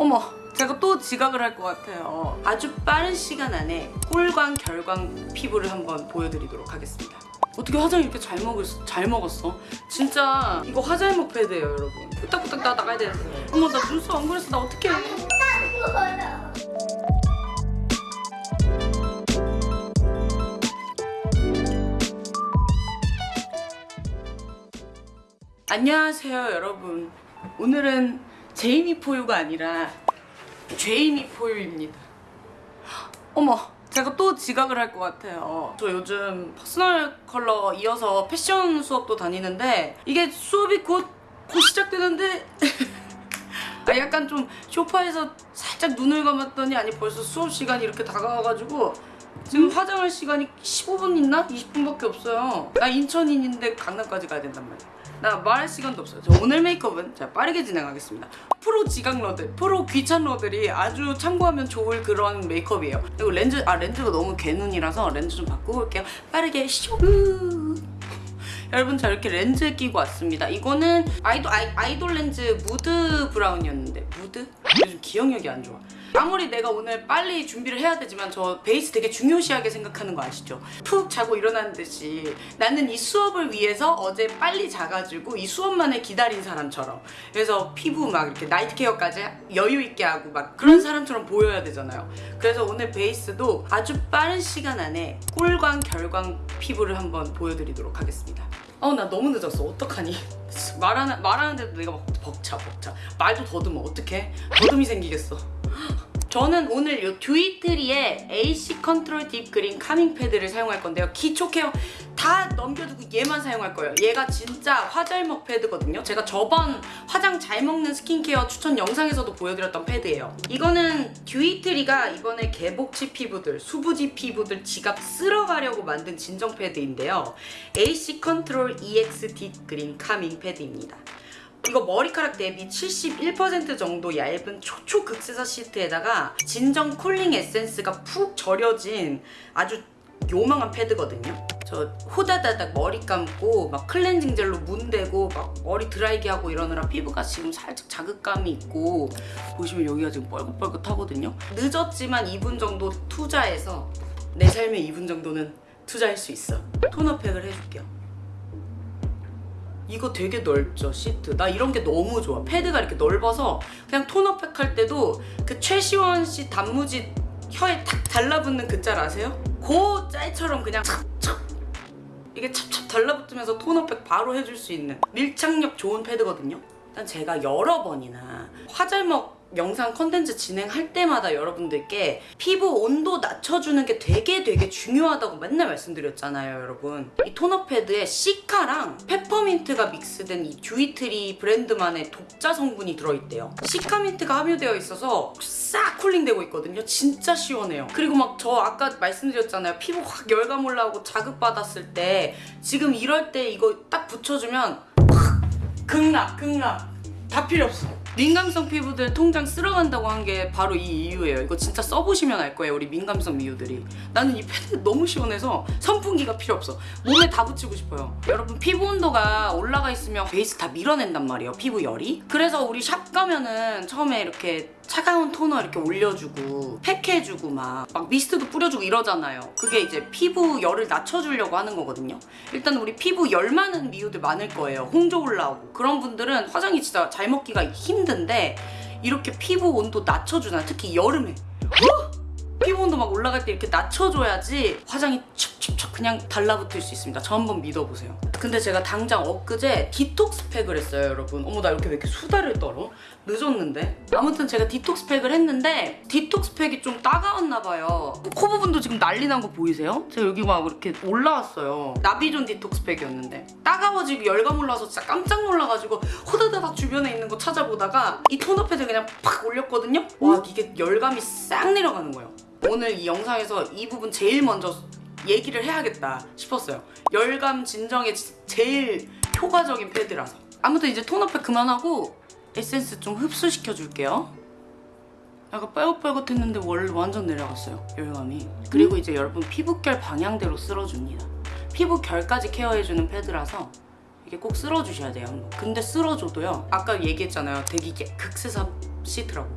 어머. 제가 또 지각을 할 것 같아요. 아주 빠른 시간 안에 꿀광 결광 피부를 한번 보여드리도록 하겠습니다. 어떻게 화장 이렇게 잘, 먹을, 잘 먹었어? 진짜 이거 화잘먹 패드예요 여러분. 후딱후딱 나 나가야 되는데. 어머 나 눈썹 안 그렸어. 나 어떡해. 안녕하세요 여러분. 오늘은 제이미 포유가 아니라 제이미 포유입니다. 어머. 제가 또 지각을 할 것 같아요. 저 요즘 personal color 이어서 패션 수업도 다니는데 이게 수업이 곧, 곧 시작되는데 아, 약간 좀 쇼파에서 살짝 눈을 감았더니 아니 벌써 수업 시간이 이렇게 다가와가지고 지금 화장할 시간이 15분 있나? 20분밖에 없어요. 나 인천인인데 강남까지 가야 된단 말이야 나 말할 시간도 없어요. 저 오늘 메이크업은 자 빠르게 진행하겠습니다. 프로 지각러들 프로 귀찮러들이 아주 참고하면 좋을 그런 메이크업이에요. 그리고 렌즈 아 렌즈가 너무 개눈이라서 렌즈 좀 바꾸고 올게요. 빠르게 쇼! 여러분 저 이렇게 렌즈 끼고 왔습니다. 이거는 아이돌, 아이, 아이돌 렌즈 mood brown이었는데. mood? 요즘 기억력이 안 좋아 아무리 내가 오늘 빨리 준비를 해야 되지만 저 베이스 되게 중요시하게 생각하는 거 아시죠? 푹 자고 일어나는 듯이 나는 이 수업을 위해서 어제 빨리 자가지고 이 수업만을 기다린 사람처럼. 그래서 피부 막 이렇게 night care까지 여유 있게 하고 막 그런 사람처럼 보여야 되잖아요. 그래서 오늘 베이스도 아주 빠른 시간 안에 꿀광 결광 피부를 한번 보여드리도록 하겠습니다. 어우 나 너무 늦었어. 어떡하니? 말하는, 말하는데도 내가 막 벅차 벅차. 말도 더듬어. 어떡해? 더듬이 생기겠어 저는 오늘 이 듀이트리의 AC 컨트롤 딥 그린 카밍 패드를 사용할 건데요. 기초 케어 다 넘겨두고 얘만 사용할 거예요. 얘가 진짜 화잘먹 패드거든요. 제가 저번 화장 잘 먹는 스킨케어 추천 영상에서도 보여드렸던 패드예요. 이거는 듀이트리가 이번에 개복치 피부들, 수부지 피부들 지갑 쓸어가려고 만든 진정 패드인데요. AC 컨트롤 EX 딥 그린 카밍 패드입니다. 이거 머리카락 대비 71% 정도 얇은 초초 극세사 시트에다가 진정 cooling 에센스가 푹 절여진 아주 요망한 패드거든요. 저 호다다닥 머리 감고 막 클렌징 젤로 문대고 막 머리 드라이기 하고 이러느라 피부가 지금 살짝 자극감이 있고 보시면 여기가 지금 뻘긋뻘긋하거든요. 늦었지만 2분 정도 투자해서 내 삶에 2분 정도는 투자할 수 있어. 토너팩을 해줄게요. 이거 되게 넓죠 시트. 나 이런 게 너무 좋아. 패드가 이렇게 넓어서 그냥 토너팩 할 때도 그 최시원 씨 단무지 혀에 탁 달라붙는 그 짤 아세요? 그 짤처럼 그냥 찹찹 이게 찹찹 달라붙으면서 토너팩 바로 해줄 수 있는 밀착력 좋은 패드거든요. 일단 제가 여러 번이나 화잘먹 영상 컨텐츠 진행할 때마다 여러분들께 피부 온도 낮춰주는 게 되게 되게 중요하다고 맨날 말씀드렸잖아요 여러분. 이 토너 패드에 시카랑 페퍼민트가 믹스된 이 듀이트리 브랜드만의 독자 성분이 들어있대요. 시카민트가 함유되어 있어서 싹 cooling되고 있거든요. 진짜 시원해요. 그리고 막 저 아까 말씀드렸잖아요. 피부 확 열감 올라오고 자극받았을 때 지금 이럴 때 이거 딱 붙여주면 확 극락 극락. 다 필요 없어 민감성 피부들 통장 쓸어간다고 한 게 바로 이 이유예요. 이거 진짜 써보시면 알 거예요 우리 민감성 미우들이. 나는 이 패드 너무 시원해서 선풍기가 필요 없어. 몸에 다 붙이고 싶어요. 여러분 피부 온도가 올라가 있으면 베이스 다 밀어낸단 말이에요 피부 열이. 그래서 우리 샵 가면은 처음에 이렇게 차가운 토너 이렇게 올려주고 팩해주고 막, 막 미스트도 뿌려주고 이러잖아요 그게 이제 피부 열을 낮춰주려고 하는 거거든요 일단 우리 피부 열 많은 미우들 많을 거예요 홍조 올라오고 그런 분들은 화장이 진짜 잘 먹기가 힘든데 이렇게 피부 온도 낮춰주잖아 특히 여름에 어? 피부 온도 막 올라갈 때 이렇게 낮춰줘야지 화장이 촉촉촉 그냥 달라붙을 수 있습니다. 저 한번 믿어보세요. 근데 제가 당장 엊그제 디톡스 팩을 했어요, 여러분. 어머, 나 이렇게 왜 이렇게 수다를 떨어? 늦었는데? 아무튼 제가 디톡스 팩을 했는데 디톡스 팩이 좀 따가웠나 봐요. 코 부분도 지금 난리 난 거 보이세요? 제가 여기 막 이렇게 올라왔어요. 나비존 디톡스 팩이었는데 따가워지고 열감 올라와서 진짜 깜짝 놀라가지고 호다다닥 주변에 있는 거 찾아보다가 이 패드 그냥 팍 올렸거든요? 와 이게 열감이 싹 내려가는 거예요. 오늘 이 영상에서 이 부분 제일 먼저 얘기를 해야겠다 싶었어요. 열감 진정에 제일 효과적인 패드라서. 아무튼 이제 토너팩 그만하고 에센스 좀 흡수시켜 줄게요. 약간 뻘긋뻘긋했는데 월 완전 내려갔어요. 열감이. 그리고 이제 여러분 피부결 방향대로 쓸어줍니다. 피부결까지 케어해주는 패드라서 이게 꼭 쓸어주셔야 돼요. 근데 쓸어줘도요. 아까 얘기했잖아요. 되게 극세사 시트라고.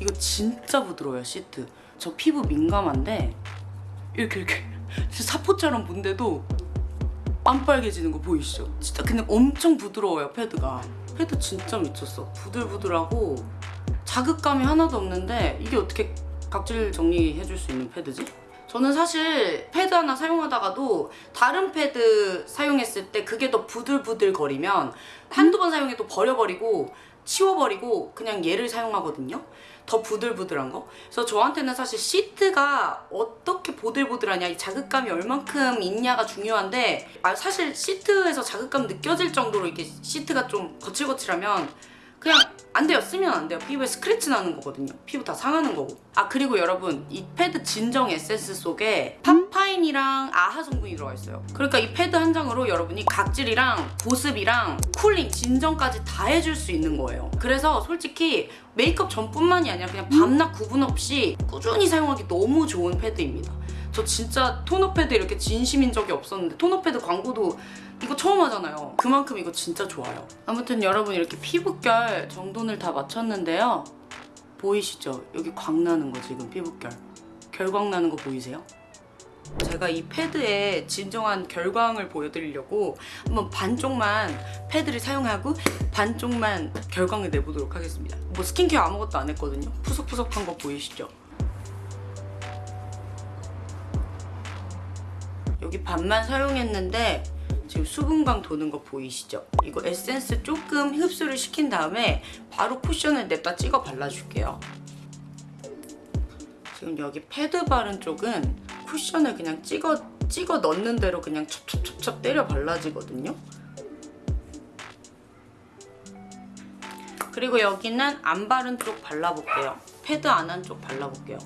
이거 진짜 부드러워요 시트 저 피부 민감한데 이렇게 이렇게 사포처럼 문데도 안 빨개지는 거 보이시죠? 진짜 그냥 엄청 부드러워요 패드가 패드 진짜 미쳤어 부들부들하고 자극감이 하나도 없는데 이게 어떻게 각질 정리해줄 수 있는 패드지? 저는 사실 패드 하나 사용하다가도 다른 패드 사용했을 때 그게 더 부들부들 거리면 한두 번 사용해도 버려버리고 치워버리고 그냥 얘를 사용하거든요. 더 부들부들한 거. 그래서 저한테는 사실 시트가 어떻게 보들보들하냐, 이 자극감이 얼만큼 있냐가 중요한데 아, 사실 시트에서 자극감 느껴질 정도로 이게 시트가 좀 거칠거칠하면 그냥 안 돼요. 쓰면 안 돼요. 피부에 스크래치 나는 거거든요. 피부 다 상하는 거고. 아 그리고 여러분 이 패드 진정 에센스 속에 파파인이랑 AHA 성분이 들어가 있어요. 그러니까 이 패드 한 장으로 여러분이 각질이랑 보습이랑 cooling, 진정까지 다 해줄 수 있는 거예요. 그래서 솔직히 메이크업 전뿐만이 아니라 그냥 밤낮 구분 없이 꾸준히 사용하기 너무 좋은 패드입니다. 저 진짜 토너 패드 이렇게 진심인 적이 없었는데 토너 패드 광고도 이거 처음 하잖아요. 그만큼 이거 진짜 좋아요. 아무튼 여러분 이렇게 피부결 정돈을 다 마쳤는데요. 보이시죠? 여기 광 나는 거 지금 피부결. 결광 나는 거 보이세요? 제가 이 패드의 진정한 결광을 보여드리려고 한번 반쪽만 패드를 사용하고 반쪽만 결광을 내보도록 하겠습니다. 뭐 스킨케어 아무것도 안 했거든요. 푸석푸석한 거 보이시죠? 여기 반만 사용했는데 지금 수분광 도는 거 보이시죠? 이거 에센스 조금 흡수를 시킨 다음에 바로 쿠션을 냅다 찍어 발라줄게요. 지금 여기 패드 바른 쪽은 쿠션을 그냥 찍어 찍어 넣는 대로 그냥 첩첩첩첩 때려 발라지거든요. 그리고 여기는 안 바른 쪽 발라볼게요. 패드 안 한 쪽 발라볼게요.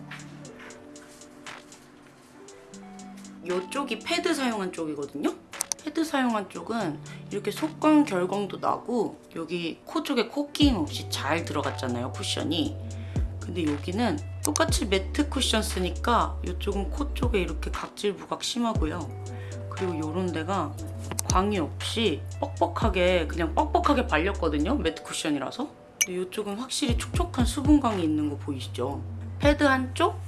이쪽이 패드 사용한 쪽이거든요. 패드 사용한 쪽은 이렇게 속광 결광도 나고 여기 코 쪽에 코끼임 없이 잘 들어갔잖아요 쿠션이 근데 여기는 똑같이 매트 쿠션 쓰니까 이쪽은 코 쪽에 이렇게 각질 부각 심하고요. 그리고 이런 데가 광이 없이 뻑뻑하게 그냥 뻑뻑하게 발렸거든요 매트 쿠션이라서. 근데 이쪽은 확실히 촉촉한 수분광이 있는 거 보이시죠? 패드 한쪽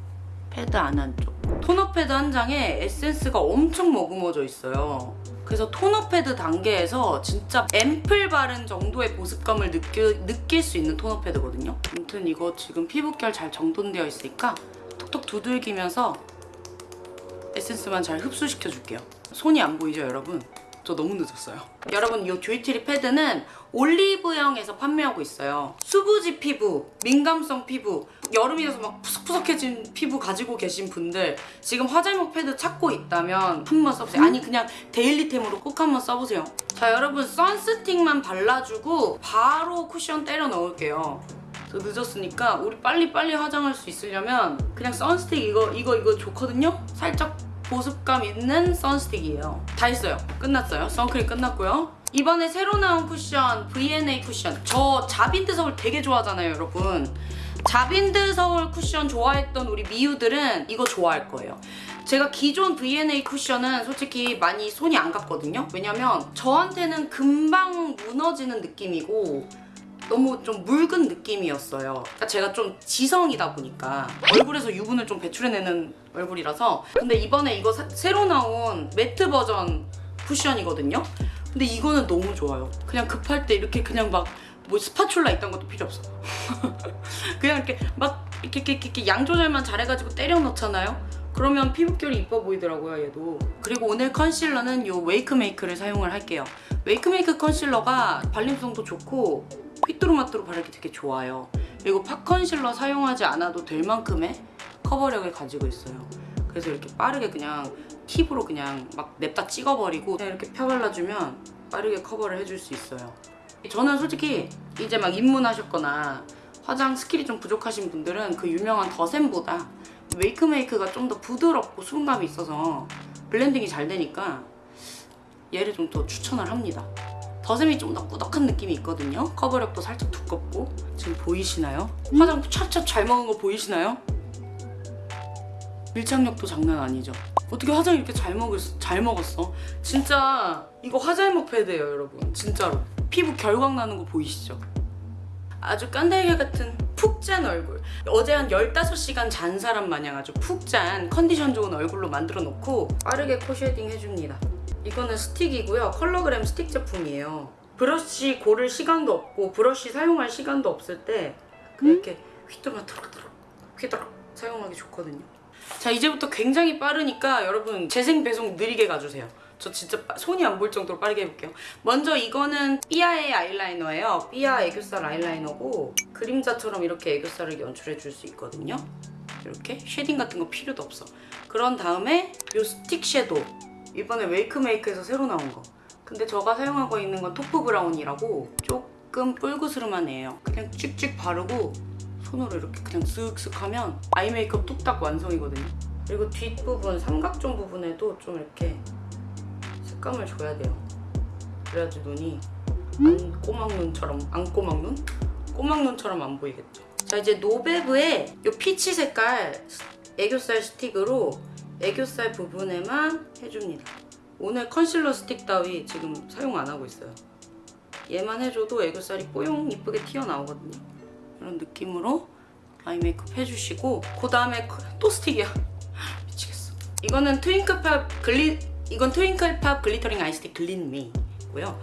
패드 안 한쪽. 토너 패드 한 장에 에센스가 엄청 머금어져 있어요 그래서 토너 패드 단계에서 진짜 앰플 바른 정도의 보습감을 느끼, 느낄 수 있는 토너 패드거든요. 아무튼 이거 지금 피부결 잘 정돈되어 있으니까 톡톡 두들기면서 에센스만 잘 흡수시켜 줄게요. 손이 안 보이죠 여러분? 저 너무 늦었어요. 여러분 이 조이트리 패드는 올리브영에서 판매하고 있어요. 수부지 피부, 민감성 피부, 여름이라서 막 푸석푸석해진 피부 가지고 계신 분들 지금 화잘먹 패드 찾고 있다면 한번 써보세요. 아니 그냥 데일리템으로 꼭 한번 써보세요. 자 여러분 선스틱만 발라주고 바로 쿠션 때려 넣을게요. 저 늦었으니까 우리 빨리빨리 화장할 수 있으려면 그냥 선스틱 이거 이거 이거 좋거든요? 살짝 보습감 있는 선스틱이에요. 다 했어요. 끝났어요. 선크림 끝났고요. 이번에 새로 나온 쿠션 V&A 쿠션. 저 자빈드 서울 되게 좋아하잖아요 여러분. 자빈드 서울 쿠션 좋아했던 우리 미우들은 이거 좋아할 거예요. 제가 기존 V&A 쿠션은 솔직히 많이 손이 안 갔거든요. 왜냐면 저한테는 금방 무너지는 느낌이고 너무 좀 묽은 느낌이었어요. 그러니까 제가 좀 지성이다 보니까 얼굴에서 유분을 좀 배출해내는 얼굴이라서. 근데 이번에 이거 사- 새로 나온 매트 버전 쿠션이거든요. 근데 이거는 너무 좋아요. 그냥 급할 때 이렇게 그냥 막 뭐 스파츌라 있던 것도 필요 없어. 그냥 이렇게 막 이렇게, 이렇게, 이렇게 양 조절만 잘해가지고 때려 넣잖아요. 그러면 피부결이 이뻐 보이더라고요 얘도 그리고 오늘 컨실러는 이 웨이크메이크를 사용을 할게요 웨이크메이크 컨실러가 발림성도 좋고 휘뚜루마뚜루 바르기 되게 좋아요 그리고 pot concealer 사용하지 않아도 될 만큼의 커버력을 가지고 있어요 그래서 이렇게 빠르게 그냥 팁으로 그냥 막 냅다 찍어버리고 그냥 이렇게 펴발라주면 빠르게 커버를 해줄 수 있어요 저는 솔직히 이제 막 입문하셨거나 화장 스킬이 좀 부족하신 분들은 그 유명한 더샘보다 웨이크메이크가 좀 더 부드럽고 수분감이 있어서 blending이 잘 되니까 얘를 좀 더 추천을 합니다. 더샘이 좀 더 꾸덕한 느낌이 있거든요. 커버력도 살짝 두껍고 지금 보이시나요? 화장 찹찹 잘 먹은 거 보이시나요? 밀착력도 장난 아니죠. 어떻게 화장 이렇게 잘 먹었어? 잘 먹었어? 진짜 이거 화잘먹 패드예요, 여러분. 진짜로. 피부 결광 나는 거 보이시죠? 아주 깐달걀 같은 푹잔 얼굴 어제 한 15시간 잔 사람 마냥 아주 푹잔 컨디션 좋은 얼굴로 만들어 놓고 빠르게 코 shading 해줍니다 이거는 스틱이고요 컬러그램 스틱 제품이에요 브러쉬 고를 시간도 없고 브러쉬 사용할 시간도 없을 때 그냥 이렇게 휘뚜루마뚜루 휘뚜룩 사용하기 좋거든요 자 이제부터 굉장히 빠르니까 여러분 재생 배속 느리게 가주세요. 저 진짜 빠- 손이 안 보일 정도로 빠르게 해볼게요. 먼저 이거는 삐아의 아이라이너예요. 삐아 애교살 아이라이너고 그림자처럼 이렇게 애교살을 연출해 줄 수 있거든요. 이렇게 shading 같은 거 필요도 없어. 그런 다음에 이 스틱 섀도우. 이번에 웨이크메이크에서 새로 나온 거. 근데 제가 사용하고 있는 건 taupe brown이라고 조금 뿔그스름한 애예요. 그냥 찍찍 바르고 손으로 이렇게 그냥 쓱쓱 하면 아이 메이크업 뚝딱 완성이거든요. 그리고 뒷부분 삼각존 부분에도 좀 이렇게 색감을 줘야 돼요. 그래야지 눈이 안 꼬막 눈처럼 안 꼬막 눈? 꼬막 눈처럼 안 보이겠죠. 자 이제 노베브의 이 peach 색깔 애교살 스틱으로 애교살 부분에만 해줍니다. 오늘 컨실러 스틱 따위 지금 사용 안 하고 있어요. 얘만 해줘도 애교살이 뽀용 이쁘게 튀어나오거든요 이런 느낌으로 eye 메이크업 해주시고 그 다음에 또 스틱이야. 미치겠어. 이거는 트윙클팝 글리 이건 트윙클팝 glittering eye stick 글린미고요.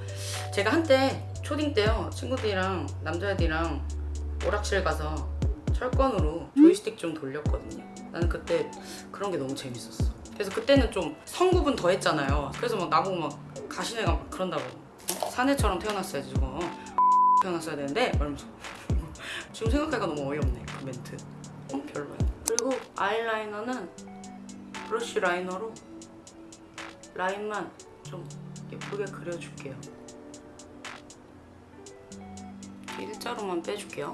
제가 한때 초딩 때요 친구들이랑 남자애들이랑 오락실 가서 철권으로 조이스틱 좀 돌렸거든요. 나는 그때 그런 게 너무 재밌었어. 그래서 그때는 좀 성구분 더 했잖아요. 그래서 막 나보고 막 가시네가 막 그런다고. 어? 사내처럼 태어났어야지 저거. 태어났어야 되는데? 이러면서 지금 생각하니까 너무 어이없네 그 멘트. 어? 별로야. 그리고 아이라이너는 브러쉬 라이너로 라인만 좀 예쁘게 그려줄게요. 일자로만 빼줄게요.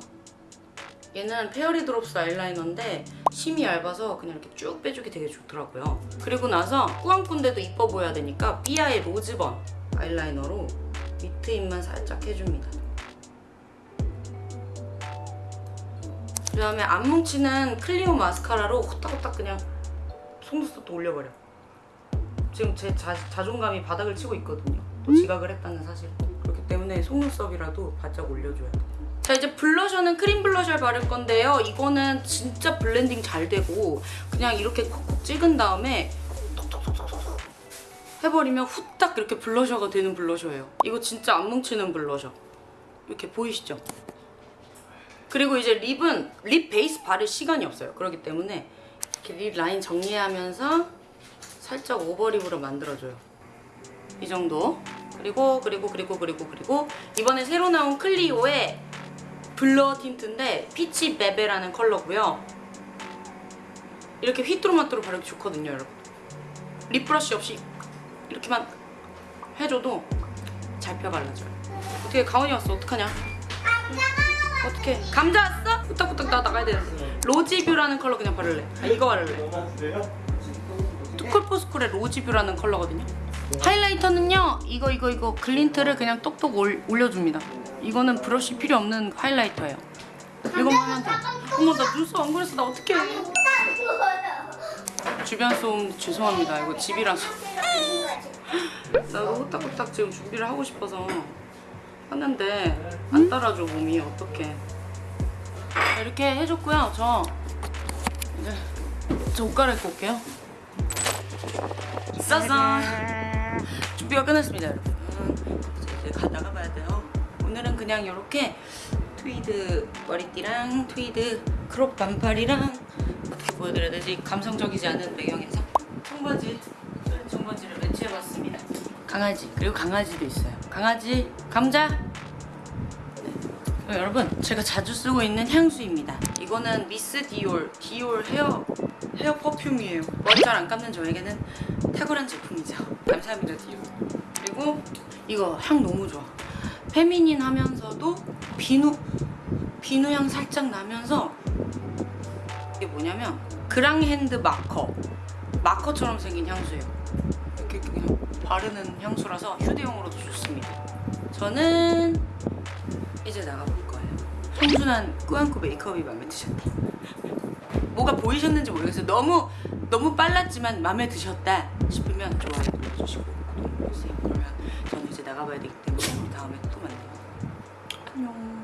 얘는 페어리 드롭스 아이라이너인데 심이 얇아서 그냥 이렇게 쭉 빼주기 되게 좋더라고요. 그리고 나서 꾸안꾼데도 이뻐 보여야 되니까 삐아의 로즈번 아이라이너로 밑에 입만 살짝 해줍니다 그 다음에 안 뭉치는 클리오 마스카라로 후딱후딱 그냥 속눈썹도 올려버려. 지금 제 자, 자존감이 바닥을 치고 있거든요. 또 지각을 했다는 사실. 그렇기 때문에 속눈썹이라도 바짝 올려줘야 돼 자 이제 블러셔는 크림 블러셔를 바를 건데요. 이거는 진짜 블렌딩 잘 되고 그냥 이렇게 콕콕 찍은 다음에 톡톡톡톡톡 해버리면 후딱 이렇게 블러셔가 되는 블러셔예요. 이거 진짜 안 뭉치는 블러셔. 이렇게 보이시죠? 그리고 이제 lip은 lip 베이스 바를 시간이 없어요. 그렇기 때문에 이렇게 lip 라인 정리하면서 살짝 over lip으로 만들어줘요. 이 정도. 그리고 그리고 그리고 그리고 그리고 이번에 새로 나온 클리오의 blur tint인데 피치 베베라는 컬러고요. 이렇게 휘뚜루마뚜루 바르기 좋거든요, 여러분. lip 브러쉬 없이 이렇게만 해줘도 잘 펴발라져요. 어떻게 가온이 왔어? 어떡하냐? 어떻게 감자 왔어? 후딱후딱 나 나가야 되는데. 로지뷰라는 컬러 그냥 바를래. 아 이거 바를래. 투쿨포스쿨의 로지뷰라는 컬러거든요. 하이라이터는요 이거 이거 이거 글린트를 그냥 똑똑 올, 올려줍니다. 이거는 브러쉬 필요 없는 하이라이터예요. 이거만 하면 돼 어머 나 눈썹 안 그렸어. 나 어떡해. 주변 소음 죄송합니다. 이거 집이라서. 나도 후딱후딱 지금 준비를 하고 싶어서 하는데 안 따라줘 몸이. 자, 이렇게 해줬고요 저. 이제 저 옷 갈아입고 올게요. 짜잔. 준비가 끝났습니다 여러분. 이제 가 나가봐야 돼요. 오늘은 그냥 이렇게 트위드 머리띠랑 트위드 crop 반팔이랑 어떻게 보여드려야 되지. 감성적이지 않은 배경에서. 청바지 강아지 그리고 강아지도 있어요. 강아지 감자. 네. 여러분 제가 자주 쓰고 있는 향수입니다. 이거는 미스 디올 디올 헤어 헤어 perfume이에요. 머리 잘 안 감는 저에게는 탁월한 제품이죠. 감사합니다 디올. 그리고 이거 향 너무 좋아. 페미닌 하면서도 비누 비누 향 살짝 나면서 이게 뭐냐면 그랑핸드 마커. 마커처럼 생긴 향수예요 바르는 향수라서 휴대용으로도 좋습니다. 저는 이제 나가볼 거예요. 청순한 꾸안꾸 메이크업이 마음에 드셨다 뭐가 보이셨는지 모르겠어요. 너무 너무 빨랐지만 마음에 드셨다 싶으면 좋아요. 눌러주시고 구독 눌러주세요. 그러면 저는 이제 나가봐야 되기 때문에 다음에 또 만나요. 안녕